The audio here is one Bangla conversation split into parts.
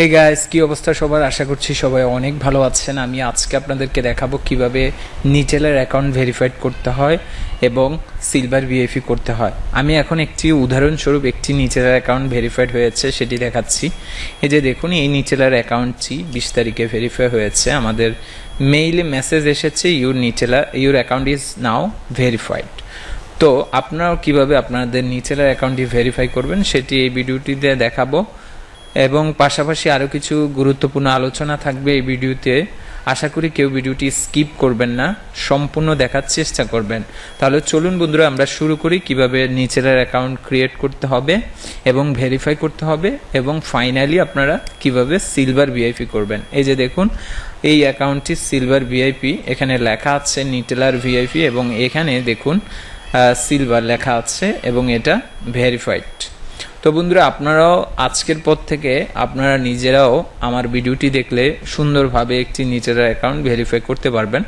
হে গাইস কি অবস্থা সবার? আশা করছি সবাই অনেক ভালো আছেন। আমি আজকে আপনাদেরকে দেখাবো কীভাবে নিটেলের অ্যাকাউন্ট ভেরিফাইড করতে হয় এবং সিলভার ভিএফি করতে হয়। আমি এখন একটি উদাহরণস্বরূপ একটি নিচেলার অ্যাকাউন্ট ভেরিফাইড হয়েছে, সেটি দেখাচ্ছি। এই যে দেখুন, এই নিচেলার অ্যাকাউন্টটি বিশ তারিখে ভেরিফাই হয়েছে। আমাদের মেইলে মেসেজ এসেছে your নিচেলা your account is now verified তো আপনারাও কীভাবে আপনাদের নিচেলার অ্যাকাউন্টটি ভেরিফাই করবেন, সেটি এই ভিডিওটিতে দেখাবো। এবং পাশাপাশি আরও কিছু গুরুত্বপূর্ণ আলোচনা থাকবে এই ভিডিওতে। আশা করি কেউ ভিডিওটি স্কিপ করবেন না, সম্পূর্ণ দেখার চেষ্টা করবেন। তাহলে চলুন বন্ধুরা, আমরা শুরু করি কীভাবে নিচের অ্যাকাউন্ট ক্রিয়েট করতে হবে এবং ভেরিফাই করতে হবে এবং ফাইনালি আপনারা কীভাবে সিলভার ভিআইপি করবেন। এই যে দেখুন, এই অ্যাকাউন্টটি সিলভার ভিআইপি এখানে লেখা আছে নিটেলার ভিআইপি এবং এখানে দেখুন সিলভার লেখা আছে এবং এটা ভেরিফাইড তো বন্ধুরা, আপনারাও আজকের পর থেকে আপনারা নিজেরাও আমার ভিডিওটি দেখলে সুন্দরভাবে একটি নিজের অ্যাকাউন্ট ভেরিফাই করতে পারবেন।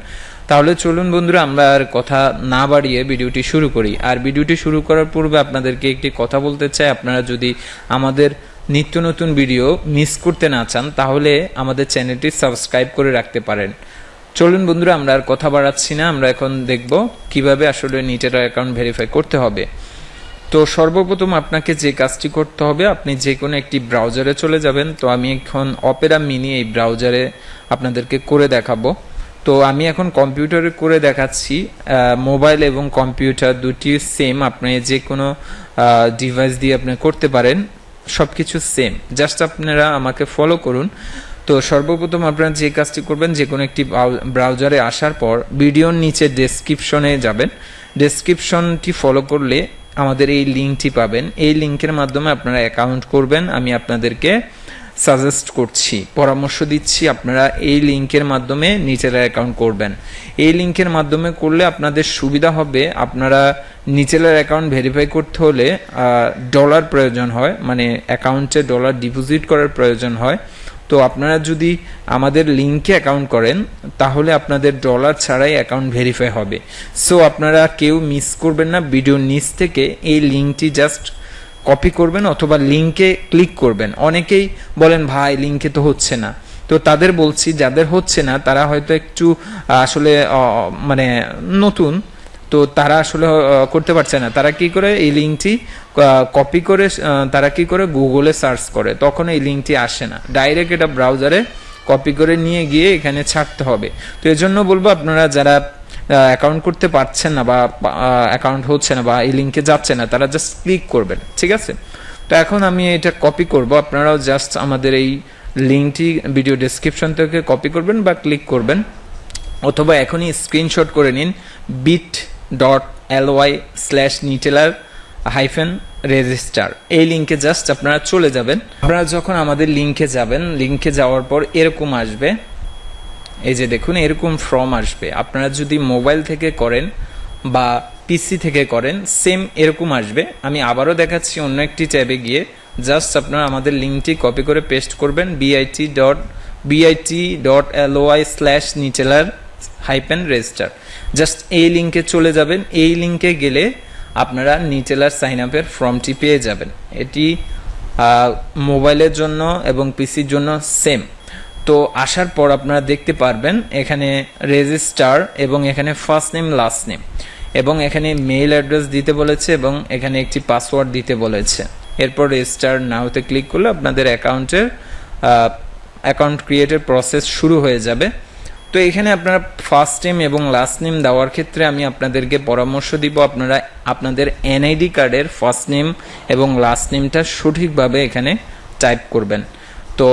তাহলে চলুন বন্ধুরা, আমরা আর কথা না বাড়িয়ে ভিডিওটি শুরু করি। আর ভিডিওটি শুরু করার পূর্বে আপনাদেরকে একটি কথা বলতে চাই। আপনারা যদি আমাদের নিত্য নতুন ভিডিও মিস করতে না চান, তাহলে আমাদের চ্যানেলটি সাবস্ক্রাইব করে রাখতে পারেন। চলুন বন্ধুরা, আমরা আর কথা বাড়াচ্ছি না। আমরা এখন দেখব কীভাবে আসলে নিজেরা অ্যাকাউন্ট ভেরিফাই করতে হবে। তো সর্বপ্রথম আপনাকে যে কাজটি করতে হবে, আপনি যে কোনো একটি ব্রাউজারে চলে যাবেন। তো আমি এখন অপেরা মিনি এই ব্রাউজারে আপনাদেরকে করে দেখাবো। তো আমি এখন কম্পিউটারে করে দেখাচ্ছি। মোবাইল এবং কম্পিউটার দুটি সেম, আপনি যে কোনো ডিভাইস দিয়ে আপনি করতে পারেন সব কিছু সেম। জাস্ট আপনারা আমাকে ফলো করুন। তো সর্বপ্রথম আপনারা যে কাজটি করবেন যে কোনো একটি ব্রাউজারে আসার পর ভিডিওর নিচে ডেসক্রিপশনে যাবেন। ডেসক্রিপশনটি ফলো করলে আমাদের এই লিঙ্কটি পাবেন। এই লিঙ্কের মাধ্যমে আপনারা অ্যাকাউন্ট করবেন। আমি আপনাদেরকে সাজেস্ট করছি, পরামর্শ দিচ্ছি আপনারা এই লিঙ্কের মাধ্যমে নিচের অ্যাকাউন্ট করবেন। এই লিঙ্কের মাধ্যমে করলে আপনাদের সুবিধা হবে। আপনারা নিচের অ্যাকাউন্ট ভেরিফাই করতে হলে ডলার প্রয়োজন হয় মানে অ্যাকাউন্টে ডলার ডিপোজিট করার প্রয়োজন হয়। তো আপনারা যদি আমাদের লিঙ্কে অ্যাকাউন্ট করেন, তাহলে আপনাদের ডলার ছাড়াই অ্যাকাউন্ট ভেরিফাই হবে। সো আপনারা কেউ মিস করবেন না, ভিডিওর নিচ থেকে এই লিঙ্কটি জাস্ট কপি করবেন অথবা লিঙ্কে ক্লিক করবেন। অনেকেই বলেন, ভাই লিঙ্কে তো হচ্ছে না। তো তাদের বলছি, যাদের হচ্ছে না, তারা হয়তো একটু আসলে মানে নতুন তো তারা আসলে করতে পারছে না। তারা কি করে? এই লিঙ্কটি কপি করে তারা কি করে? গুগলে সার্চ করে। তখন এই লিঙ্কটি আসে না। ডাইরেক্ট এটা ব্রাউজারে কপি করে নিয়ে গিয়ে এখানে ছাড়তে হবে। তো এজন্য বলব, আপনারা যারা অ্যাকাউন্ট করতে পারছেন না বা অ্যাকাউন্ট হচ্ছে না বা এই লিঙ্কে যাচ্ছে না, তারা জাস্ট ক্লিক করবেন। ঠিক আছে? তো এখন আমি এটা কপি করব। আপনারাও জাস্ট আমাদের এই লিঙ্কটি ভিডিও ডেসক্রিপশন থেকে কপি করবেন বা ক্লিক করবেন। অথবা এখনই স্ক্রিনশট করে নিন। Bit dot L Y slash নিটেলার hyphen register এই লিঙ্কে জাস্ট আপনারা চলে যাবেন। আপনারা যখন আমাদের লিঙ্কে যাবেন লিঙ্কে যাওয়ার পর এরকম আসবে। এই যে দেখুন, এরকম ফর্ম আসবে। আপনারা যদি মোবাইল থেকে করেন বা পিসি থেকে করেন সেম এরকম আসবে। আমি আবারও দেখাচ্ছি অন্য একটি ট্যাবে গিয়ে। জাস্ট আপনারা আমাদের লিঙ্কটি কপি করে পেস্ট করবেন BIT dot BIT dot L Y slash নিচেলার hyphen register just এই লিঙ্কে চলে যাবেন। এই লিঙ্কে গেলে আপনারা নিটেলার সাইন আপের ফর্মটি পেয়ে যাবেন। এটি মোবাইলের জন্য এবং পিসির জন্য সেম তো আসার পর আপনারা দেখতে পারবেন, এখানে রেজিস্টার এবং এখানে ফার্স্ট নেম লাস্ট নেম এবং এখানে মেইল অ্যাড্রেস দিতে বলেছে এবং এখানে একটি পাসওয়ার্ড দিতে বলেছে। এরপর রেজিস্টার নাওতে ক্লিক করলে আপনাদের অ্যাকাউন্টের অ্যাকাউন্ট ক্রিয়েটের প্রসেস শুরু হয়ে যাবে। তো এখানে আপনারা ফার্স্ট নেম এবং লাস্ট নেম দেওয়ার ক্ষেত্রে আমি আপনাদেরকে পরামর্শ দিব। আপনারা, আপনাদের এনআইডি কার্ডের ফার্স্ট নেম এবং লাস্ট নেমটা সঠিকভাবে এখানে টাইপ করবেন। তো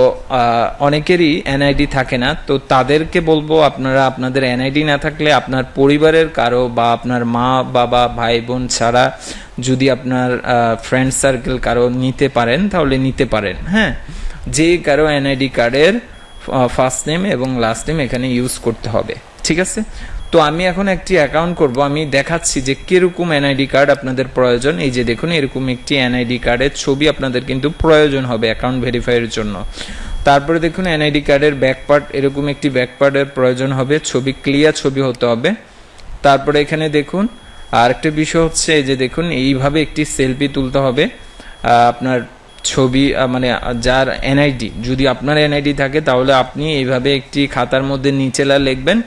অনেকেরই এনআইডি থাকে না, তো তাদেরকে বলব আপনারা, আপনাদের এনআইডি না থাকলে আপনার পরিবারের কারও বা আপনার মা, বাবা, ভাই, বোন ছাড়া যদি আপনার ফ্রেন্ড সার্কেল কারও নিতে পারেন, তাহলে নিতে পারেন হ্যাঁ? যে কারও এনআইডি কার্ডের ফার্স্ট নেম এবং লাস্ট নেম এখানে ইউজ করতে হবে, ঠিক আছে? তো আমি এখন একটি অ্যাকাউন্ট করব, আমি দেখাচ্ছি যে কীরকম এনআইডি কার্ড আপনাদের প্রয়োজন। এই যে দেখুন, এরকম একটি এনআইডি কার্ডের ছবি আপনাদের কিন্তু প্রয়োজন হবে অ্যাকাউন্ট ভেরিফাইয়ের জন্য। তারপরে দেখুন এনআইডি কার্ডের ব্যাক পার্ট এরকম একটি ব্যাক পার্টের প্রয়োজন হবে, ছবি ক্লিয়ার ছবি হতে হবে। তারপরে এখানে দেখুন আর একটা বিষয় হচ্ছে এই যে দেখুন, এইভাবে একটি সেলফি তুলতে হবে। আপনার ছবি মানে যার এনআইডি যদি আপনার এনআইডি থাকে, তাহলে আপনি এইভাবে একটি খাতার মধ্যে নিচেলা লিখবেন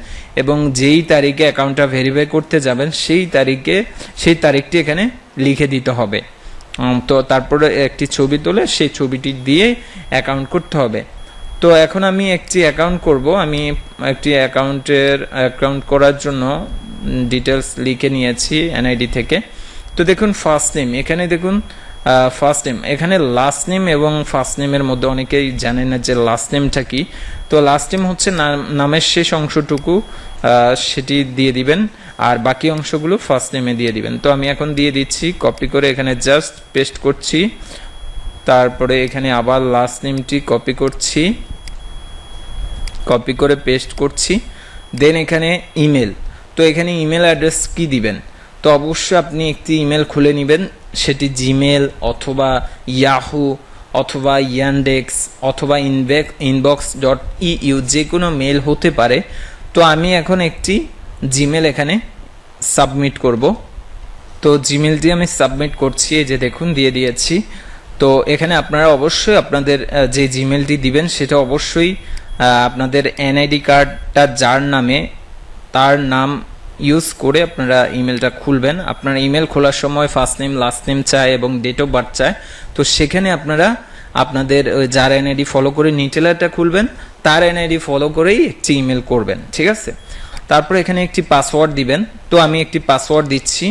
এবং যেই তারিখে অ্যাকাউন্টটা ভেরিফাই করতে যাবেন, সেই তারিখে, সেই তারিখটি এখানে লিখে দিতে হবে। তো তারপরে একটি ছবি তুলে, সেই ছবিটি দিয়ে অ্যাকাউন্ট করতে হবে। তো এখন আমি একটি অ্যাকাউন্ট করব। আমি একটি অ্যাকাউন্টের অ্যাকাউন্ট করার জন্য ডিটেলস লিখে নিয়েছি এনআইডি থেকে। তো দেখুন ফার্স্ট নেম এখানে দেখুন ফার্স্ট নেম এখানে লাস্ট নেম এবং ফার্স্ট নেমের মধ্যে অনেকেই জানে না যে লাস্ট নেমটা কি। তো লাস্ট নেম হচ্ছে নাম- নামের শেষ অংশটুকু সেটি দিয়ে দিবেন, আর বাকি অংশগুলো ফার্স্ট নেমে দিয়ে দিবেন। তো আমি এখন দিয়ে দিচ্ছি কপি করে এখানে জাস্ট পেস্ট করছি, তারপরে এখানে আবার লাস্ট নেমটি কপি করছি কপি করে পেস্ট করছি দেন এখানে ইমেল তো এখানে ইমেল অ্যাড্রেস কি দিবেন? তো অবশ্যই আপনি একটি ইমেল খুলে নেবেন সেটি জিমেল অথবা ইয়াহু অথবা ইয়ানডেক্স অথবা ইনবেক ইনবক্স ডট ইউ যে কোনো মেল হতে পারে। তো আমি এখন একটি জিমেল এখানে সাবমিট করব। তো জিমেলটি আমি সাবমিট করছি, এই যে দেখুন, দিয়ে দিয়েছি। তো এখানে আপনারা অবশ্যই আপনাদের যে জিমেলটি দিবেন, সেটা অবশ্যই আপনাদের এনআইডি কার্ডটা যার নামে, তার নাম ইউজ করে আপনারা ইমেলটা খুলবেন। আপনারা ইমেল খোলার সময় ফার্স্ট নেম লাস্ট নেম চায় এবং ডেট অফ বার্থ চায় তো সেখানে আপনারা আপনাদের যার এনআইডি ফলো করে নিটেলারটা খুলবেন, তার এনআইডি ফলো করেই একটি ইমেল করবেন, ঠিক আছে? তারপর এখানে একটি পাসওয়ার্ড দিবেন। তো আমি একটি পাসওয়ার্ড দিচ্ছি।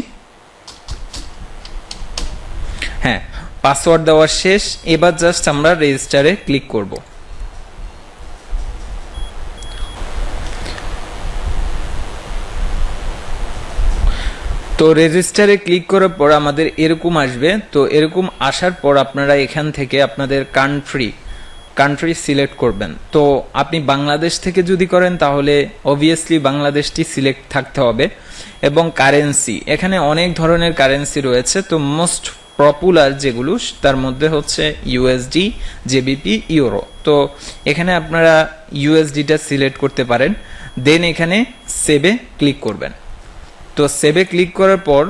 হ্যাঁ পাসওয়ার্ড দেওয়া শেষ। এবার জাস্ট আমরা রেজিস্টারে ক্লিক করব। তো রেজিস্টারে ক্লিক করার পর আমাদের এরকম আসবে। তো এরকম আসার পর আপনারা এখান থেকে আপনাদের কান্ট্রি কান্ট্রি সিলেক্ট করবেন। তো আপনি বাংলাদেশ থেকে যদি করেন তাহলে অবভিয়াসলি বাংলাদেশটি সিলেক্ট থাকতে হবে। এবং কারেন্সি এখানে অনেক ধরনের কারেন্সি রয়েছে। তো মোস্ট পপুলার যেগুলো, তার মধ্যে হচ্ছে ইউএসডি জেবিপি ইউরো তো এখানে আপনারা ইউএসডিটা সিলেক্ট করতে পারেন। দেন এখানে সেভে ক্লিক করবেন। তো সেভে ক্লিক করার পর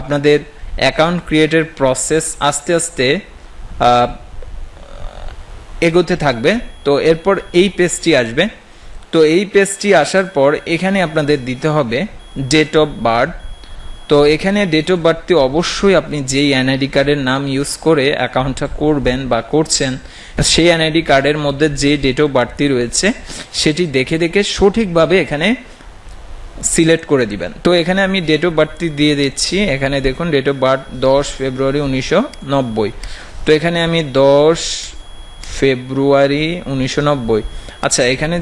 আপনাদের অ্যাকাউন্ট ক্রিয়েটের প্রসেস আস্তে আস্তে এগোতে থাকবে। তো এরপর এই পেজটি আসবে। তো এই পেজটি আসার পর এখানে আপনাদের দিতে হবে ডেট অফ বার্থ তো এখানে ডেট অফ বার্থটি অবশ্যই আপনি যেই এনআইডি কার্ডের নাম ইউজ করে অ্যাকাউন্টটা করবেন বা করছেন, সেই এনআইডি কার্ডের মধ্যে যে ডেট অফ বার্থটি রয়েছে, সেটি দেখে দেখে সঠিকভাবে এখানে সিলেক্ট করে দিবেন। তো এখানে আমি ডেট অফ বার্থটি দিয়ে দিচ্ছি। এখানে দেখুন ডেট অফ বার্থ দশ ফেব্রুয়ারি উনিশশো নব্বই। তো এখানে আমি দশ ফেব্রুয়ারি উনিশশো নব্বই। আচ্ছা এখানে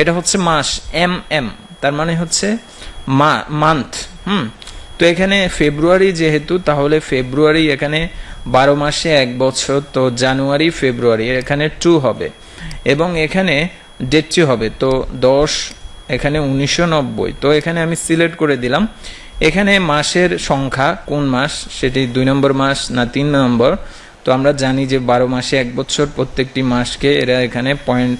এটা হচ্ছে মাস, এম এম। তার মানে হচ্ছে মান্থ হুম? তো এখানে ফেব্রুয়ারি যেহেতু, তাহলে ফেব্রুয়ারি এখানে বারো মাসে এক বছর, তো জানুয়ারি, ফেব্রুয়ারি, এখানে টু হবে। এবং এখানে ডেটটি হবে। তো দশ এখানে উনিশশো নব্বই। তো এখানে আমি সিলেক্ট করে দিলাম। এখানে মাসের সংখ্যা কোন মাস? সেটি দুই নম্বর মাস না তিন নম্বর? তো আমরা জানি যে বারো মাসে এক বছর প্রত্যেকটি মাসকে এরা এখানে পয়েন্ট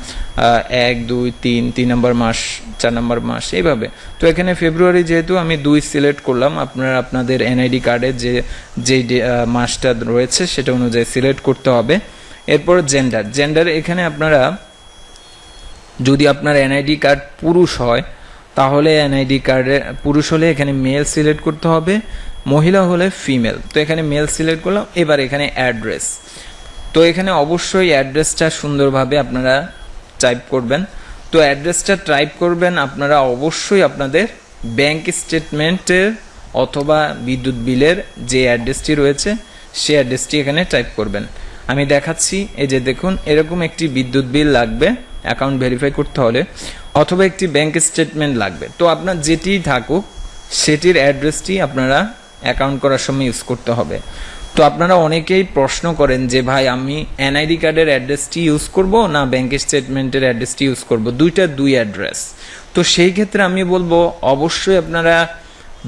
এক, দুই, তিন তিন নম্বর মাস, চার নম্বর মাস, এইভাবে। তো এখানে ফেব্রুয়ারি যেহেতু আমি দুই সিলেক্ট করলাম, আপনারা আপনাদের এনআইডি কার্ডে যে যে মাসটা রয়েছে সেটা অনুযায়ী সিলেক্ট করতে হবে। এরপর জেন্ডার জেন্ডার এখানে আপনারা যদি আপনার এনআইডি কার্ড পুরুষ হয়, তাহলে এনআইডি কার্ডে পুরুষ হলে এখানে মেল সিলেক্ট করতে হবে, মহিলা হলে ফিমেল তো এখানে মেল সিলেক্ট করলাম, এবার এখানে অ্যাড্রেস তো এখানে অবশ্যই অ্যাড্রেসটা সুন্দরভাবে আপনারা টাইপ করবেন। তো অ্যাড্রেসটা টাইপ করবেন, আপনারা অবশ্যই আপনাদের ব্যাংক স্টেটমেন্টের অথবা বিদ্যুৎ বিলের যে অ্যাড্রেসটি রয়েছে সেই অ্যাড্রেসটি এখানে টাইপ করবেন। আমি দেখাচ্ছি, এই যে দেখুন, এরকম একটি বিদ্যুৎ বিল লাগবে। অ্যাকাউন্ট ভেরিফাই করতে হলে অথবা একটি ব্যাংক স্টেটমেন্ট লাগবে। তো আপনার যেটিই থাকুক, সেটির অ্যাড্রেসটি আপনারা অ্যাকাউন্ট করার সময় ইউজ করতে হবে। তো আপনারা অনেকেই প্রশ্ন করেন যে, ভাই, আমি এনআইডি কার্ডের অ্যাড্রেসটি ইউজ করব না ব্যাংক স্টেটমেন্টের অ্যাড্রেসটি ইউজ করব? দুইটা দুই অ্যাড্রেস। তো সেই ক্ষেত্রে আমি বলব, অবশ্যই আপনারা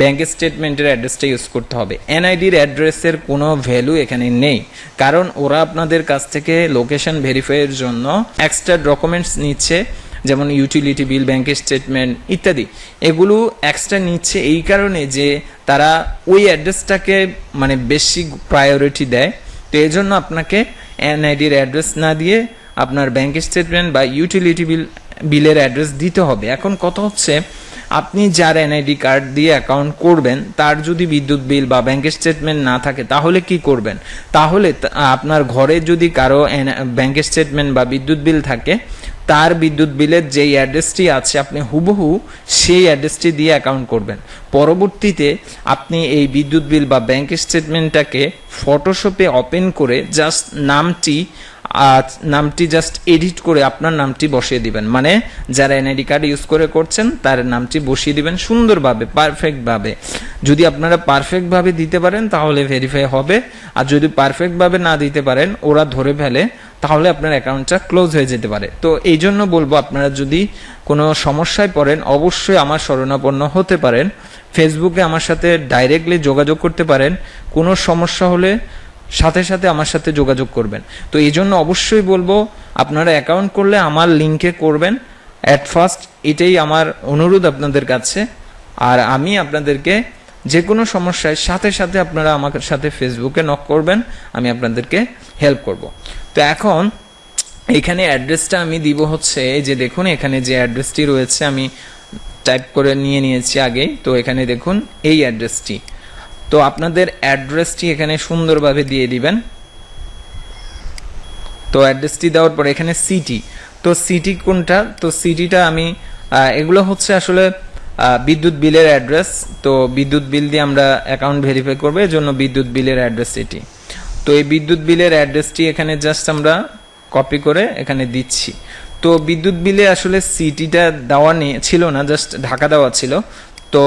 ব্যাংক স্টেটমেন্টের অ্যাড্রেসটা ইউজ করতে হবে। এনআইডির অ্যাড্রেসের কোনো ভ্যালু এখানে নেই। কারণ ওরা আপনাদের কাছ থেকে লোকেশন ভেরিফাইয়ের জন্য এক্সট্রা ডকুমেন্টস নিচ্ছে, যেমন ইউটিলিটি বিল ব্যাংকের স্টেটমেন্ট ইত্যাদি। এগুলো এক্সট্রা নিচ্ছে এই কারণে যে তারা ওই অ্যাড্রেসটাকে মানে বেশি প্রায়োরিটি দেয়। তো এই জন্য আপনাকে এনআইডির অ্যাড্রেস না দিয়ে আপনার ব্যাংক স্টেটমেন্ট বা ইউটিলিটি বিল বিলের অ্যাড্রেস দিতে হবে। এখন কথা হচ্ছে আপনি যার এনআইডি কার্ড দিয়ে অ্যাকাউন্ট করবেন, তার যদি বিদ্যুৎ বিল বা ব্যাংক স্টেটমেন্ট না থাকে, তাহলে কি করবেন? তাহলে আপনার ঘরে যদি কারও ব্যাংক স্টেটমেন্ট বা বিদ্যুৎ বিল থাকে, তার বিদ্যুৎ বিলের যেই অ্যাড্রেসটি আছে, আপনি হুবহু সেই অ্যাড্রেসটি দিয়ে অ্যাকাউন্ট করবেন। পরবর্তীতে আপনি এই বিদ্যুৎ বিল বা ব্যাংক স্টেটমেন্টটাকে ফটোশপে ওপেন করে জাস্ট নামটি নামটি জাস্ট এডিট করে আপনার নামটি বসিয়ে দিবেন। মানে যারা এনআইডি কার্ড ইউজ করে করছেন, তার নামটি বসিয়ে দিবেন সুন্দরভাবে পারফেক্টভাবে যদি আপনারা পারফেক্টভাবে দিতে পারেন, তাহলে ভেরিফাই হবে। আর যদি পারফেক্টভাবে না দিতে পারেন, ওরা ধরে ফেলে, তাহলে আপনার অ্যাকাউন্টটা ক্লোজ হয়ে যেতে পারে। তো এই জন্য বলব, আপনারা যদি কোনো সমস্যায় পড়েন, অবশ্যই আমার শরণাপন্ন হতে পারেন। ফেসবুকে আমার সাথে ডাইরেক্টলি যোগাযোগ করতে পারেন। কোনো সমস্যা হলে সাথে সাথে আমার সাথে যোগাযোগ করবেন। তো এই জন্য অবশ্যই বলব, আপনারা অ্যাকাউন্ট করলে আমার লিঙ্কে করবেন। অ্যাট ফার্স্ট এটাই আমার অনুরোধ আপনাদের কাছে। আর আমি আপনাদেরকে যে কোনো সমস্যায় সাথে সাথে আপনারা আমার সাথে ফেসবুকে নক করবেন, আমি আপনাদেরকে হেল্প করব। তো এখন এখানে অ্যাড্রেসটা আমি দিব হচ্ছে, এই যে দেখুন এখানে যে অ্যাড্রেসটি রয়েছে, আমি টাইপ করে নিয়ে নিয়েছি আগেই। তো এখানে দেখুন এই অ্যাড্রেসটি তো আপনাদের অ্যাড্রেসটি এখানে সুন্দরভাবে দিয়ে দিবেন। তো অ্যাড্রেসটি দেওয়ার পর এখানে সিটি তো সিটি কোনটা? তো সিটিটা আমি এগুলো হচ্ছে আসলে বিদ্যুৎ বিলের অ্যাড্রেস। তো বিদ্যুৎ বিল দিয়ে আমরা অ্যাকাউন্ট ভেরিফাই করব এর জন্য বিদ্যুৎ বিলের অ্যাড্রেস এটি। তো এই বিদ্যুৎ বিলের অ্যাড্রেসটি এখানে জাস্ট আমরা কপি করে এখানে দিচ্ছি। তো বিদ্যুৎ বিলে আসলে সিটিটা দেওয়া নেই ছিল না, জাস্ট ঢাকা দেওয়া ছিল। তো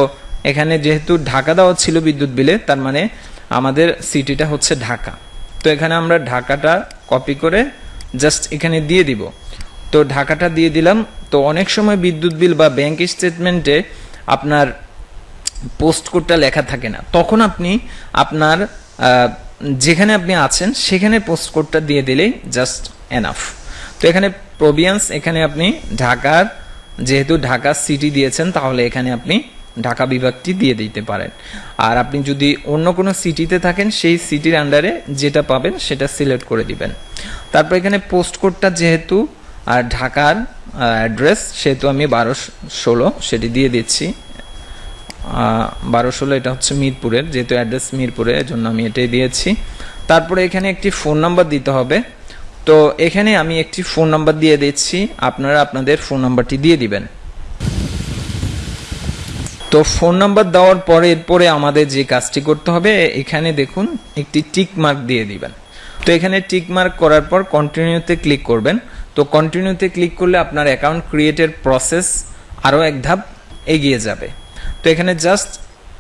এখানে যেহেতু ঢাকা দেওয়া ছিল বিদ্যুৎ বিলে, তার মানে আমাদের সিটিটা হচ্ছে ঢাকা। তো এখানে আমরা ঢাকাটা কপি করে জাস্ট এখানে দিয়ে দিব। তো ঢাকাটা দিয়ে দিলাম। তো অনেক সময় বিদ্যুৎ বিল বা ব্যাংক স্টেটমেন্টে আপনার পোস্ট কোডটা লেখা থাকে না। তখন আপনি আপনার যেখানে আপনি আছেন, সেখানে পোস্ট কোডটা দিয়ে দিলেই জাস্ট এনাফ তো এখানে প্রভিয়ান্স এখানে আপনি ঢাকার, যেহেতু ঢাকা সিটি দিয়েছেন, তাহলে এখানে আপনি ঢাকা বিভাগটি দিয়ে দিতে পারেন। আর আপনি যদি অন্য কোনো সিটিতে থাকেন, সেই সিটির আন্ডারে যেটা পাবেন, সেটা সিলেক্ট করে দিবেন। তারপর এখানে পোস্ট কোডটা যেহেতু, আর ঢাকার অ্যাড্রেস সেহেতু আমি বারো ষোলো, সেটি দিয়ে দিচ্ছি। বারো ষোলো এটা হচ্ছে মিরপুরের, যেহেতু অ্যাড্রেস মিরপুরে, এজন্য আমি এটাই দিয়েছি। তারপরে এখানে একটি ফোন নাম্বার দিতে হবে। তো এখানে আমি একটি ফোন নাম্বার দিয়ে দিচ্ছি, আপনারা আপনাদের ফোন নাম্বারটি দিয়ে দিবেন। তো ফোন নাম্বার দেওয়ার পরে, এরপরে আমাদের যে কাজটি করতে হবে, এখানে দেখুন, একটি টিক মার্ক দিয়ে দিবেন। তো এখানে টিক মার্ক করার পর কন্টিনিউতে ক্লিক করবেন। তো কন্টিনিউতে ক্লিক করলে আপনার অ্যাকাউন্ট ক্রিয়েটের প্রসেস আরও এক ধাপ এগিয়ে যাবে। তো এখানে জাস্ট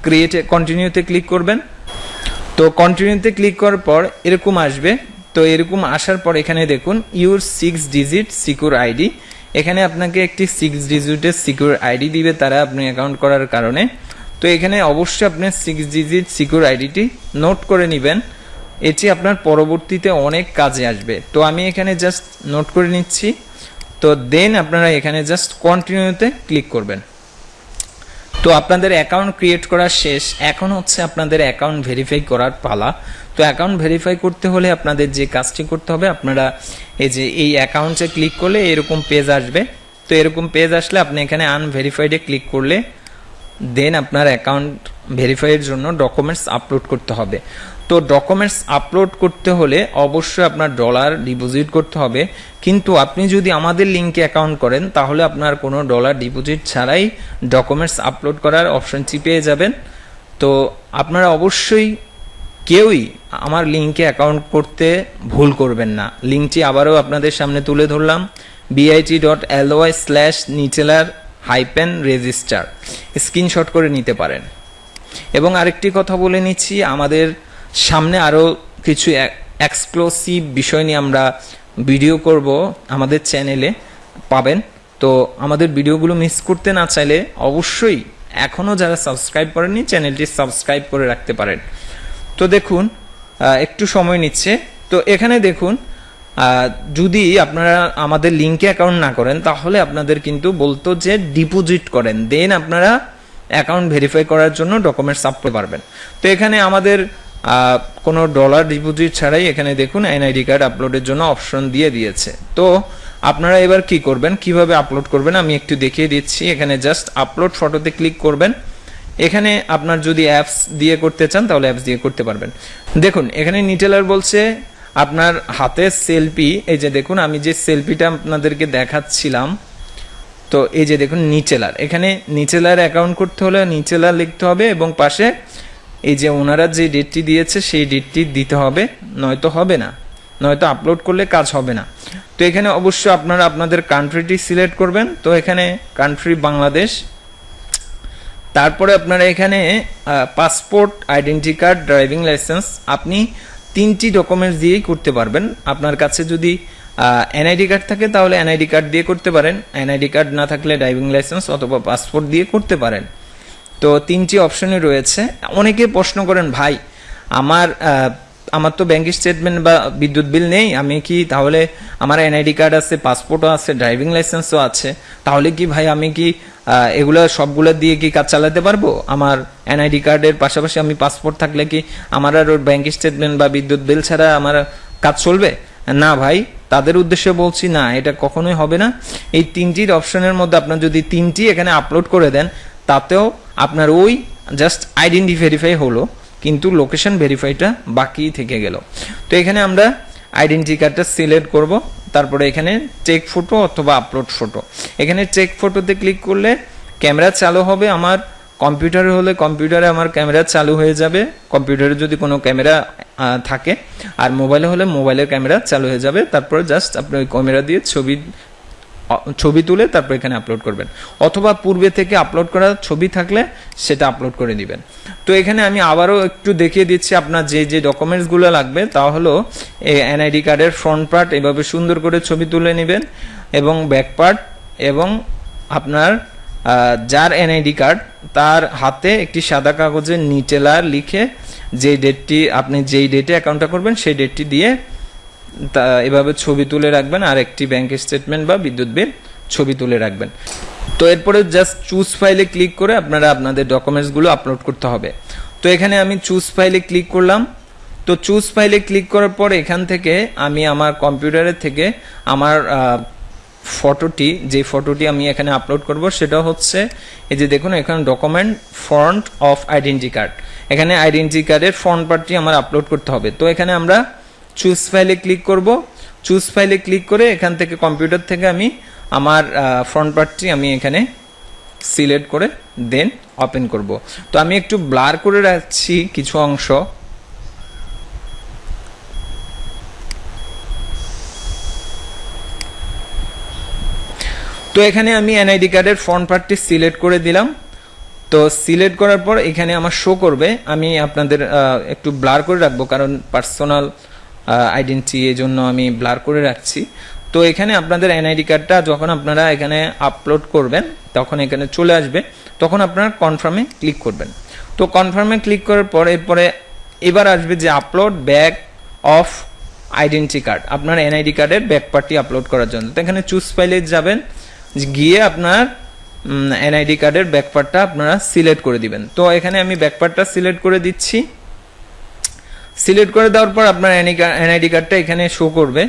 ক্রিয়েটে কন্টিনিউতে ক্লিক করবেন। তো কন্টিনিউতে ক্লিক করার পর এরকম আসবে। তো এরকম আসার পর এখানে দেখুন your six digit secure ID এখানে আপনাকে একটি সিক্স ডিজিটের সিকিউর আইডি দিবে তারা আপনি অ্যাকাউন্ট করার কারণে। তো এখানে অবশ্যই আপনি সিক্স ডিজিট সিকিউর আইডিটি নোট করে নেবেন। এটি আপনার পরবর্তীতে অনেক কাজে আসবে। তো আমি এখানে জাস্ট নোট করে নিচ্ছি। তো দেন আপনারা এখানে জাস্ট কন্টিনিউতে ক্লিক করবেন। তো আপনাদের অ্যাকাউন্ট ক্রিয়েট করা শেষ। এখন হচ্ছে আপনাদের অ্যাকাউন্ট ভেরিফাই করার পালা। তো অ্যাকাউন্ট ভেরিফাই করতে হলে আপনাদের যে কাজটি করতে হবে, আপনারা এই যে এই অ্যাকাউন্টে ক্লিক করলে এরকম পেজ আসবে। তো এরকম পেজ আসলে আপনি এখানে আনভেরিফাইডে ক্লিক করলে দেন আপনার অ্যাকাউন্ট ভেরিফাইয়ের জন্য ডকুমেন্টস আপলোড করতে হবে। তো ডকুমেন্টস আপলোড করতে হলে অবশ্যই আপনার ডলার ডিপোজিট করতে হবে। কিন্তু আপনি যদি আমাদের লিঙ্কে অ্যাকাউন্ট করেন, তাহলে আপনার কোনো ডলার ডিপোজিট ছাড়াই ডকুমেন্টস আপলোড করার অপশনটি পেয়ে যাবেন। তো আপনারা অবশ্যই কেউই আমার লিঙ্কে অ্যাকাউন্ট করতে ভুল করবেন না। লিঙ্কটি আবারও আপনাদের সামনে তুলে ধরলাম। BIT dot LY slash নিচেলার hyphen register screenshot করে নিতে পারেন। এবং আরেকটি কথা বলে নিচ্ছি, আমাদের সামনে আরও কিছু এক্সক্লুসিভ বিষয় নিয়ে আমরা ভিডিও করব আমাদের চ্যানেলে পাবেন। তো আমাদের ভিডিওগুলো মিস করতে না চাইলে অবশ্যই এখনও যারা সাবস্ক্রাইব করেননি চ্যানেলটি সাবস্ক্রাইব করে রাখতে পারেন। তো দেখুন একটু সময় নিচ্ছে। তো এখানে দেখুন যদি আপনারা আমাদের লিঙ্কে অ্যাকাউন্ট না করেন, তাহলে আপনাদের কিন্তু বলতো যে ডিপোজিট করেন। দেন আপনারা অ্যাকাউন্ট ভেরিফাই করার জন্য ডকুমেন্টস আপলোড পারবেন। তো এখানে আমাদের কোনো ডলার ডিপোজিট ছাড়াই এখানে দেখুন এনআইডি কার্ড আপলোডের জন্য অপশন দিয়ে দিয়েছে। তো আপনারা এবার কি করবেন? কীভাবে আপলোড করবেন? আমি একটু দেখিয়ে দিচ্ছি। এখানে জাস্ট আপলোড ফটোতে ক্লিক করবেন। এখানে আপনার যদি অ্যাপস দিয়ে করতে চান, তাহলে অ্যাপস দিয়ে করতে পারবেন। দেখুন, এখানে নিটেলার বলছে, আপনার হাতের সেলফি এই যে দেখুন, আমি যে সেলফিটা আপনাদেরকে দেখাচ্ছিলাম, তো এই যে দেখুন নিচেলার এখানে নিচেলার অ্যাকাউন্ট করতে হলে নিচেলার লিখতে হবে এবং পাশে এই যে ওনারা যে ডেটটি দিয়েছে, সেই ডেটটি দিতে হবে, নয়তো হবে না। নয়তো আপলোড করলে কাজ হবে না। তো এখানে অবশ্য আপনারা আপনাদের কান্ট্রিটি সিলেক্ট করবেন। তো এখানে কান্ট্রি বাংলাদেশ তারপরে আপনারা এখানে passport identity card driving licence আপনি তিনটি ডকুমেন্টস দিয়েই করতে পারবেন। আপনার কাছে যদি এনআইডি কার্ড থাকে, তাহলে এনআইডি কার্ড দিয়ে করতে পারেন। এনআইডি কার্ড না থাকলে ড্রাইভিং লাইসেন্স অথবা পাসপোর্ট দিয়ে করতে পারেন। তো তিনটি অপশনই রয়েছে। অনেকে প্রশ্ন করেন, ভাই, আমার আমার তো ব্যাংক স্টেটমেন্ট বা বিদ্যুৎ বিল নেই, আমি কি তাহলে আমার এনআইডি কার্ড আছে পাসপোর্টও আছে ড্রাইভিং লাইসেন্সও আছে, তাহলে কি ভাই আমি কি এগুলো সবগুলো দিয়ে কি কাজ চালাতে পারব? আমার এনআইডি কার্ডের পাশাপাশি আমি পাসপোর্ট থাকলে কি আমার আর ব্যাংক স্টেটমেন্ট বা বিদ্যুৎ বিল ছাড়া আমার কাজ চলবে? না ভাই, তাদের উদ্দেশ্যে বলছি না, এটা কখনোই হবে না। এই তিনটির অপশনের মধ্যে আপনার যদি তিনটি এখানে আপলোড করে দেন, তাতেও আপনার ওই জাস্ট আইডেন্টি ভেরিফাই হলো, কিন্তু লোকেশন ভেরিফাইটা বাকি থেকে গেল। তো এখানে আমরা আইডেন্টি কার্ডটা সিলেক্ট করব, তারপরে এখানে চেক ফটো অথবা আপলোড ফটো এখানে চেক ফটোতে ক্লিক করলে ক্যামেরা চালু হবে আমার কম্পিউটারে হলে কম্পিউটারে আমার ক্যামেরা চালু হয়ে যাবে। কম্পিউটারে যদি কোনো ক্যামেরা থাকে, আর মোবাইলে হলে মোবাইলের ক্যামেরা চালু হয়ে যাবে। তারপরে জাস্ট আপনি ওই ক্যামেরা দিয়ে ছবি ছবি তুলে তারপর এখানে আপলোড করবেন। অথবা পূর্বে থেকে আপলোড করা ছবি থাকলে সেটা আপলোড করে দিবেন। তো এখানে আমি আবারও একটু দেখিয়ে দিচ্ছি আপনার যে যে ডকুমেন্টসগুলো লাগবে তা হলো এনআইডি কার্ডের ফ্রন্ট পার্ট এভাবে সুন্দর করে ছবি তুলে নেবেন এবং ব্যাক পার্ট এবং আপনার যার এনআইডি কার্ড তার হাতে একটি সাদা কাগজে নিচেলার লিখে যে ডেটটি আপনি যেই ডেটে অ্যাকাউন্টটা করবেন সেই ডেটটি দিয়ে তা এভাবে ছবি তুলে রাখবেন, আর একটি ব্যাংক স্টেটমেন্ট বা বিদ্যুৎ বিল ছবি তুলে রাখবেন। তো এরপরে জাস্ট চুজ ফাইলে ক্লিক করে আপনারা আপনাদের ডকুমেন্টসগুলো আপলোড করতে হবে। তো এখানে আমি চুজ ফাইলে ক্লিক করলাম। তো চুজ ফাইলে ক্লিক করার পর এখান থেকে আমি আমার কম্পিউটারের থেকে আমার ফটোটি যে ফটোটি আমি এখানে আপলোড করব সেটা হচ্ছে, এই যে দেখুন এখানে document front of identity card এখানে আইডেন্টি কার্ডের ফ্রন্ট পার্টটি আমার আপলোড করতে হবে। তো এখানে আমরা চুজ ফাইলে ক্লিক করব। চুজ ফাইলে ক্লিক করে এখান থেকে কম্পিউটার থেকে আমি আমার ফ্রন্ট পার্টটি আমি এখানে সিলেক্ট করে দেন ওপেন করব। তো আমি একটু ব্লার করে রাখছি কিছু অংশ। তো এখানে আমি এনআইডি কার্ডের ফ্রন্ট পার্টটি সিলেক্ট করে দিলাম। তো সিলেক্ট করার পর এখানে আমার শো করবে। আমি আপনাদের একটু ব্লার করে রাখব কারণ পার্সোনাল আইডেন্টি এই জন্য আমি ব্লার করে রাখছি। তো এখানে আপনাদের এনআইডি কার্ডটা যখন আপনারা এখানে আপলোড করবেন, তখন এখানে চলে আসবে। তখন আপনারা কনফার্মে ক্লিক করবেন। তো কনফার্মে ক্লিক করার পর এরপরে এবার আসবে যে upload back of identity card আপনার এনআইডি কার্ডের ব্যাক পার্টি আপলোড করার জন্য। তো এখানে চুজ ফাইলে যাবেন, গিয়ে আপনার এনআইডি কার্ডের ব্যাক পার্টটা আপনারা সিলেক্ট করে দিবেন। তো এখানে আমি ব্যাক পার্টটা সিলেক্ট করে দিচ্ছি। সিলেক্ট করে দেওয়ার পর আপনার এনআইডি কার্ডটা এখানে শো করবে।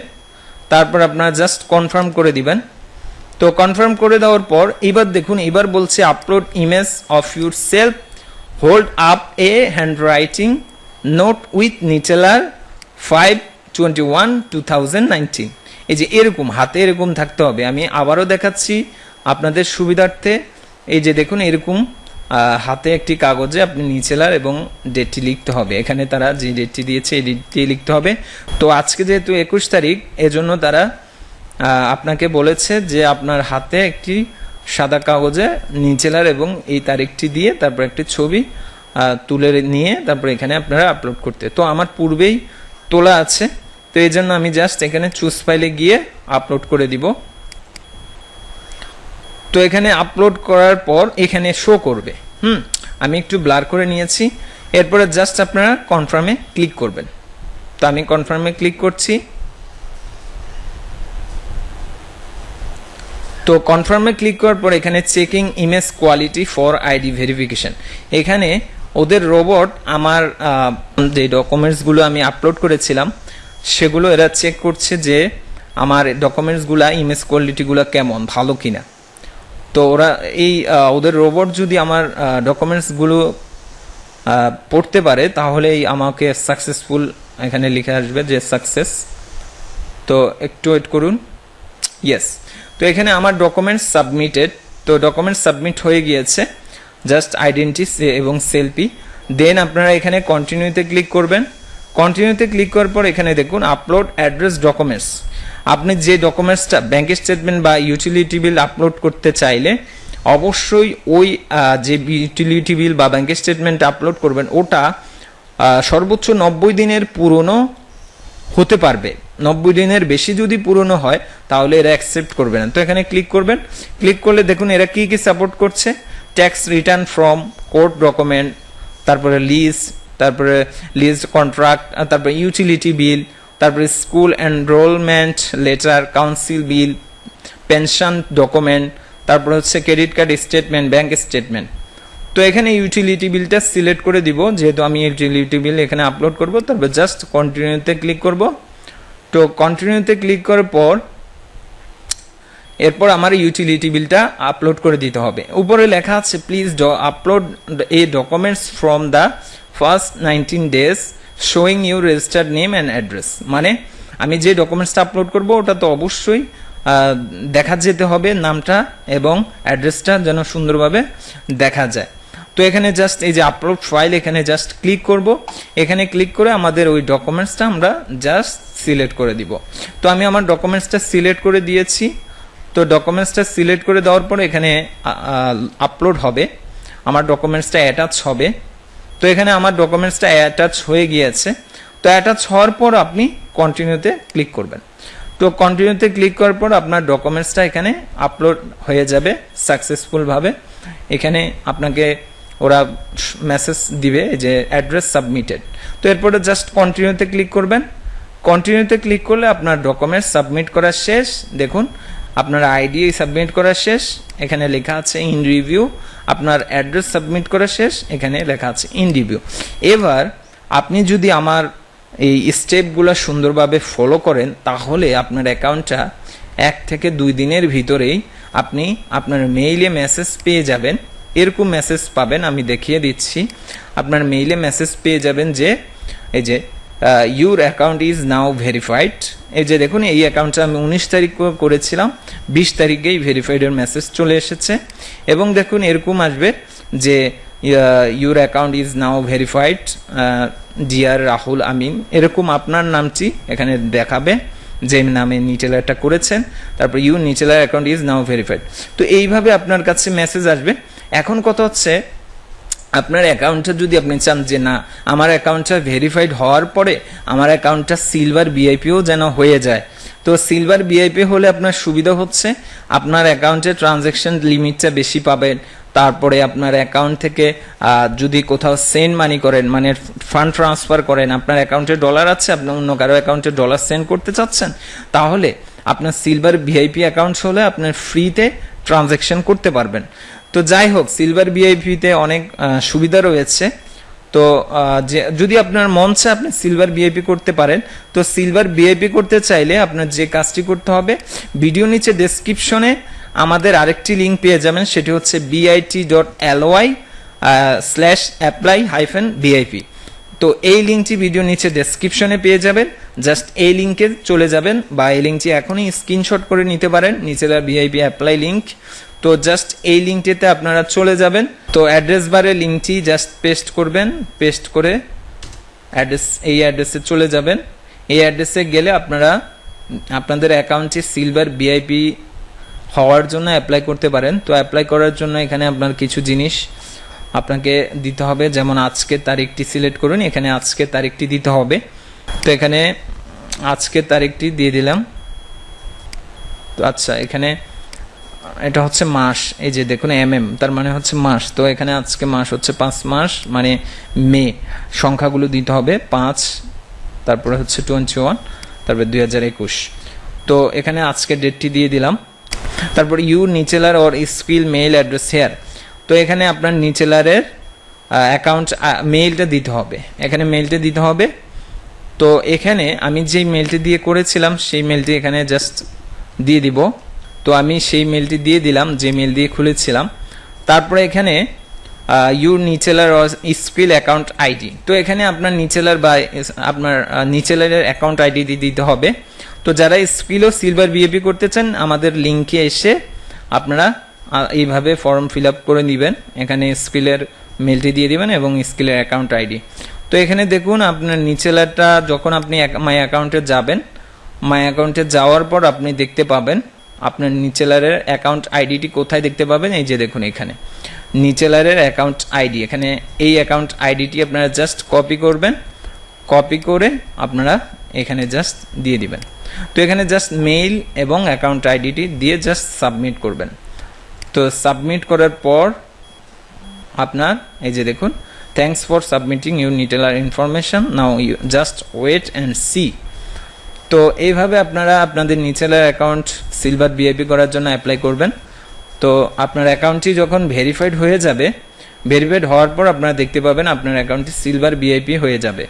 তারপর আপনারা জাস্ট কনফার্ম করে দিবেন। তো কনফার্ম করে দেওয়ার পর এবার দেখুন, এবার বলছে upload image of yourself hold up a handwriting note with Neteller five twenty one two thousand nineteen এই যে এরকম, হাতে এরকম থাকতে হবে। আমি আবারও দেখাচ্ছি আপনাদের সুবিধার্থে। এই যে দেখুন, এরকম হাতে একটি কাগজে আপনি নিচেলার এবং ডেটটি লিখতে হবে। এখানে তারা যে ডেটটি দিয়েছে, এই ডেটটি লিখতে হবে। তো আজকে যেহেতু একুশ তারিখ, এজন্য তারা আপনাকে বলেছে যে আপনার হাতে একটি সাদা কাগজে নিচেলার এবং এই তারিখটি দিয়ে তারপর একটি ছবি তুলে নিয়ে তারপর এখানে আপনারা আপলোড করতে। তো আমার পূর্বেই তোলা আছে। তো এই জন্য আমি জাস্ট এখানে চুজ ফাইলে গিয়ে আপলোড করে দিব। তো এখানে আপলোড করার পর এখানে শো করবে। হুম? আমি একটু ব্লার করে নিয়েছি। এরপরে জাস্ট আপনারা কনফার্মে ক্লিক করবেন। তো আমি কনফার্মে ক্লিক করছি। তো কনফার্মে ক্লিক করার পর এখানে checking image quality for ID verification এখানে ওদের রোবট আমার যে ডকুমেন্টসগুলো আমি আপলোড করেছিলাম, সেগুলো এরা চেক করছে যে আমার ডকুমেন্টসগুলো ইমেজ কোয়ালিটিগুলো কেমন, ভালো কিনা। তো ওরা এই ওদের রোবট যদি আমার ডকুমেন্টসগুলো পড়তে পারে, তাহলেই আমাকে সাকসেসফুল এখানে লিখে আসবে যে সাকসেস তো একটু ওয়েট করুন। ইয়েস তো এখানে আমার ডকুমেন্টস সাবমিটেড তো ডকুমেন্টস সাবমিট হয়ে গিয়েছে। জাস্ট আইডেন্টি এবং সেলফি দেন আপনারা এখানে কন্টিনিউতে ক্লিক করবেন। কন্টিনিউতে ক্লিক করার পর এখানে দেখুন আপলোড অ্যাড্রেস ডকুমেন্টস আপনি যে ডকুমেন্টসটা ব্যাংক স্টেটমেন্ট বা ইউটিলিটি বিল আপলোড করতে চাইলে, অবশ্যই ওই যে ইউটিলিটি বিল বা ব্যাংক স্টেটমেন্ট আপলোড করবেন, ওটা সর্বোচ্চ নব্বই দিনের পুরনো হতে পারবে। নব্বই দিনের বেশি যদি পুরনো হয়, তাহলে এরা অ্যাকসেপ্ট করবে না। তো এখানে ক্লিক করবেন। ক্লিক করলে দেখুন এরা কি কি সাপোর্ট করছে। Tax return from court document তারপরে লিজ তারপরে লিজ কন্ট্রাক্ট তারপরে ইউটিলিটি বিল তারপরে school enrolment letter, council bill, pension document, তারপরে হচ্ছে credit card statement, bank statement. তো এখানে ইউটিলিটি বিলটা সিলেক্ট করে দিব, যেহেতু আমি ইউটিলিটি বিল এখানে আপলোড করব, তারপর জাস্ট কন্টিনিউতে ক্লিক করব। তো কন্টিনিউতে ক্লিক করার পর, এরপর আমার ইউটিলিটি বিলটা আপলোড করে দিতে হবে। উপরে লেখা আছে please upload a documents from the first nineteen days showing you registered name and address মানে আমি যে ডকুমেন্টসটা আপলোড করব, ওটা তো অবশ্যই দেখা যেতে হবে নামটা এবং অ্যাড্রেসটা যেন সুন্দরভাবে দেখা যায়। তো এখানে জাস্ট এই যে আপলোড ফাইল এখানে জাস্ট ক্লিক করব। এখানে ক্লিক করে আমাদের ওই ডকুমেন্টসটা আমরা জাস্ট সিলেক্ট করে দিব। তো আমি আমার ডকুমেন্টসটা সিলেক্ট করে দিয়েছি। তো ডকুমেন্টসটা সিলেক্ট করে দেওয়ার পর এখানে আপলোড হবে। আমার ডকুমেন্টসটা অ্যাটাচ হবে। তো এখানে আমার ডকুমেন্টসটা অ্যাটাচ হয়ে গিয়েছে। তো অ্যাটাচ হওয়ার পর আপনি কন্টিনিউতে ক্লিক করবেন। তো কন্টিনিউতে ক্লিক করার পর আপনার ডকুমেন্টসটা এখানে আপলোড হয়ে যাবে সাকসেসফুলভাবে এখানে আপনাকে ওরা মেসেজ দিবে যে অ্যাড্রেস সাবমিটেড তো এরপরে জাস্ট কন্টিনিউতে ক্লিক করবেন। কন্টিনিউতে ক্লিক করলে আপনার ডকুমেন্টস সাবমিট করা শেষ। দেখুন আপনার আইডি সাবমিট করা শেষ, এখানে লেখা আছে ইন রিভিউ আপনার অ্যাড্রেস সাবমিট করা শেষ, এখানে লেখা আছে ইন রিভিউ এবার আপনি যদি আমার এই স্টেপগুলো সুন্দরভাবে ফলো করেন, তাহলে আপনার অ্যাকাউন্টটা এক থেকে দুই দিনের ভিতরেই আপনি আপনার মেইলে মেসেজ পেয়ে যাবেন। এরকম মেসেজ পাবেন, আমি দেখিয়ে দিচ্ছি। আপনার মেইলে মেসেজ পেয়ে যাবেন যে, এই যে your account is now verified এই যে দেখুন, এই অ্যাকাউন্টটা আমি উনিশ তারিখ করেছিলাম, বিশ তারিখেই ভেরিফাইডের মেসেজ চলে এসেছে। এবং দেখুন, এরকম আসবে যে your account is now verified dear Rahul Amin. এরকম আপনার নামটি এখানে দেখাবে যে নামে নিচেলারটা করেছেন, তারপর you Neteller account is now verified তো এইভাবে আপনার কাছে মেসেজ আসবে। এখন কথা হচ্ছে আপনার অ্যাকাউন্টটা যদি আপনি চান যে না, আমার অ্যাকাউন্টটা ভেরিফাইড হওয়ার পরে আমার অ্যাকাউন্টটা সিলভার বিআইপিও যেন হয়ে যায়। তো সিলভার বিআইপি হলে আপনার সুবিধা হচ্ছে, আপনার অ্যাকাউন্টে ট্রানজ্যাকশন লিমিটটা বেশি পাবেন, তারপরে আপনার অ্যাকাউন্ট থেকে যদি কোথাও সেন্ড মানি করেন মানে ফান্ড ট্রান্সফার করেন, আপনার অ্যাকাউন্টে ডলার আছে, আপনি অন্য কারও অ্যাকাউন্টে ডলার সেন্ড করতে চাচ্ছেন, তাহলে আপনার সিলভার ভিআইপি অ্যাকাউন্ট হলে আপনার ফ্রিতে ট্রানজ্যাকশন করতে পারবেন। তো যাই হোক সিলভার ভিআইপিতে অনেক সুবিধা রয়েছে। তো যদি আপনার মন চায় আপনি সিলভার বিআইপি করতে পারেন। তো সিলভার বিআইপি করতে চাইলে আপনার যে কাজটি করতে হবে ভিডিও নিচে ডেসক্রিপশনে আমাদের আরেকটি লিঙ্ক পেয়ে যাবেন, সেটি হচ্ছে BIT dot LY slash apply hyphen BIP তো এই লিঙ্কটি ভিডিও নিচে ডেসক্রিপশনে পেয়ে যাবেন। জাস্ট এই লিঙ্কে চলে যাবেন বা এই লিঙ্কটি এখনই স্ক্রিনশট করে নিতে পারেন। নিচেরা ভিআইপি অ্যাপ্লাই লিঙ্ক তো জাস্ট এই লিঙ্কটিতে আপনারা চলে যাবেন। তো অ্যাড্রেস বারে লিঙ্কটি জাস্ট পেস্ট করবেন পেস্ট করে অ্যাড্রেস এই অ্যাড্রেসে চলে যাবেন। এই অ্যাড্রেসে গেলে আপনারা আপনাদের অ্যাকাউন্টে সিলভার বিআইপি হওয়ার জন্য অ্যাপ্লাই করতে পারেন। তো অ্যাপ্লাই করার জন্য এখানে আপনার কিছু জিনিস আপনাকে দিতে হবে। যেমন আজকের তারিখটি সিলেক্ট করুন, এখানে আজকের তারিখটি দিতে হবে। তো এখানে আজকের তারিখটি দিয়ে দিলাম। তো আচ্ছা এখানে এটা হচ্ছে মাস, এই যে দেখুন এম এম তার মানে হচ্ছে মাস। তো এখানে আজকে মাস হচ্ছে পাঁচ মাস মানে মে, সংখ্যাগুলো দিতে হবে পাঁচ, তারপরে হচ্ছে টোয়েন্টি ওয়ান তারপরে দুই হাজার একুশ। তো এখানে আজকে ডেটটি দিয়ে দিলাম। তারপর you Neteller or Skrill mail address here তো এখানে আপনার নিচেলারের অ্যাকাউন্ট মেইলটা দিতে হবে। এখানে মেইলটা দিতে হবে। তো এখানে আমি যেই মেলটি দিয়ে করেছিলাম, সেই মেলটি এখানে জাস্ট দিয়ে দিব। তো আমি সেই মেলটি দিয়ে দিলাম, যে মেল দিয়ে খুলেছিলাম। তারপরে এখানে your Neteller Skrill account ID তো এখানে আপনার নিচেলার বা, আপনার নিচেলারের অ্যাকাউন্ট আইডি দিতে হবে। তো যারা স্কিল ও সিলভার বিএপি করতে চান, আমাদের লিঙ্কে এসে আপনারা এইভাবে ফর্ম ফিল আপ করে নেবেন। এখানে স্কিলের মেলটি দিয়ে দিবেন এবং স্কিলের অ্যাকাউন্ট আইডি তো এখানে দেখুন, আপনার নিচেলারটা যখন আপনি মাই অ্যাকাউন্টে যাবেন মাই অ্যাকাউন্টে যাওয়ার পর আপনি দেখতে পাবেন আপনার নিচেলারের অ্যাকাউন্ট আইডিটি কোথায় দেখতে পাবেন? এই যে দেখুন এখানে। নিচেলারের অ্যাকাউন্ট আইডি এখানে এই অ্যাকাউন্ট আইডিটি আপনারা জাস্ট কপি করবেন। কপি করে আপনারা এখানে জাস্ট দিয়ে দিবেন। তো এখানে জাস্ট মেইল এবং অ্যাকাউন্ট আইডিটি দিয়ে জাস্ট সাবমিট করবেন। তো সাবমিট করার পর আপনার, এই যে দেখুন thanks for submitting your Neteller information now you just wait and see তো এইভাবে আপনারা আপনাদের নিচেলার অ্যাকাউন্ট সিলভার বিআইপি করার জন্য অ্যাপ্লাই করবেন। তো আপনার অ্যাকাউন্টটি যখন ভেরিফাইড হয়ে যাবে ভেরিফাইড হওয়ার পর আপনারা দেখতে পাবেন আপনার অ্যাকাউন্টটি সিলভার বিআইপি হয়ে যাবে।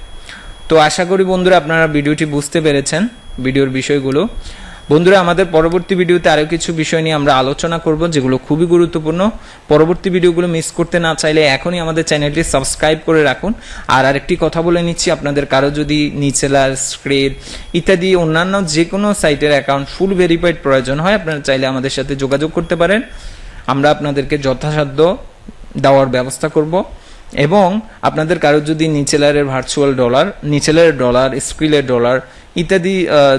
তো আশা করি বন্ধুরা আপনারা ভিডিওটি বুঝতে পেরেছেন, ভিডিওর বিষয়গুলো। বন্ধুরা, আমাদের পরবর্তী ভিডিওতে আরও কিছু বিষয় নিয়ে আমরা আলোচনা করব, যেগুলো খুবই গুরুত্বপূর্ণ। পরবর্তী ভিডিওগুলো মিস করতে না চাইলে এখনই আমাদের চ্যানেলটি সাবস্ক্রাইব করে রাখুন। আর আরেকটি কথা বলে নিচ্ছি, আপনাদের কারও যদি নিচেলার স্ক্রেড ইত্যাদি অন্যান্য যে কোনো সাইটের অ্যাকাউন্ট ফুল ভেরিফাইড প্রয়োজন হয়, আপনারা চাইলে আমাদের সাথে যোগাযোগ করতে পারেন। আমরা আপনাদেরকে যথাসাধ্য দেওয়ার ব্যবস্থা করব। এবং আপনাদের কারও যদি নিচেলারের ভার্চুয়াল ডলার নিচেলারের ডলার স্ক্রিলের ডলার ইত্যাদি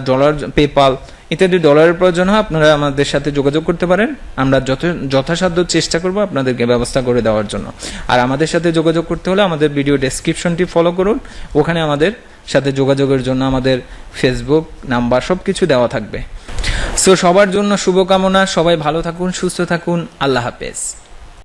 ডলার পেপাল ইত্যাদি ডলারের প্রয়োজন হয়, আপনারা আমাদের সাথে যোগাযোগ করতে পারেন। আমরা যত যথাসাধ্য চেষ্টা করব আপনাদেরকে ব্যবস্থা করে দেওয়ার জন্য। আর আমাদের সাথে যোগাযোগ করতে হলে আমাদের ভিডিও ডেসক্রিপশনটি ফলো করুন। ওখানে আমাদের সাথে যোগাযোগের জন্য আমাদের ফেসবুক নাম্বার সব কিছু দেওয়া থাকবে। সো সবার জন্য শুভকামনা, সবাই ভালো থাকুন, সুস্থ থাকুন, আল্লাহ হাফেজ।